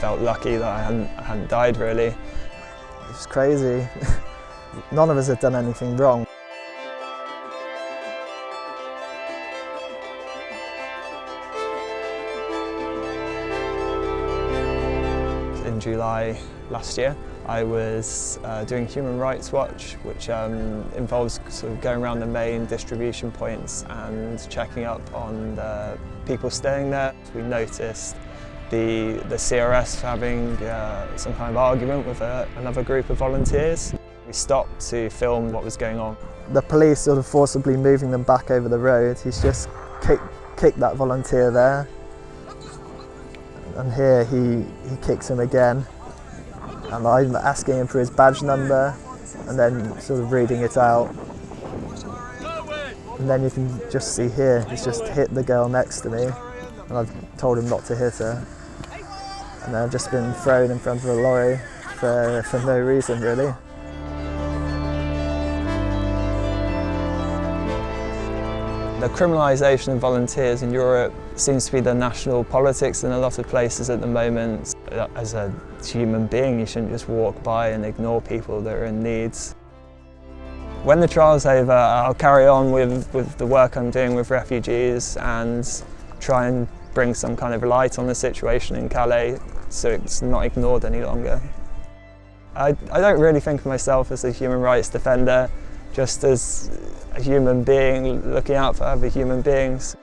felt lucky that I hadn't, I hadn't died really. It's crazy. None of us had done anything wrong. In July last year, I was uh, doing Human Rights Watch, which um, involves sort of going around the main distribution points and checking up on the people staying there. We noticed the, the CRS having uh, some kind of argument with a, another group of volunteers. We stopped to film what was going on. The police sort of forcibly moving them back over the road. He's just kicked, kicked that volunteer there. And here he, he kicks him again. And I'm asking him for his badge number and then sort of reading it out. And then you can just see here, he's just hit the girl next to me. And I've told him not to hit her. And I've just been thrown in front of a lorry for, for no reason really. The criminalisation of volunteers in Europe seems to be the national politics in a lot of places at the moment. As a human being, you shouldn't just walk by and ignore people that are in need. When the trial's over, I'll carry on with, with the work I'm doing with refugees and try and bring some kind of light on the situation in Calais so it's not ignored any longer. I, I don't really think of myself as a human rights defender, just as a human being looking out for other human beings.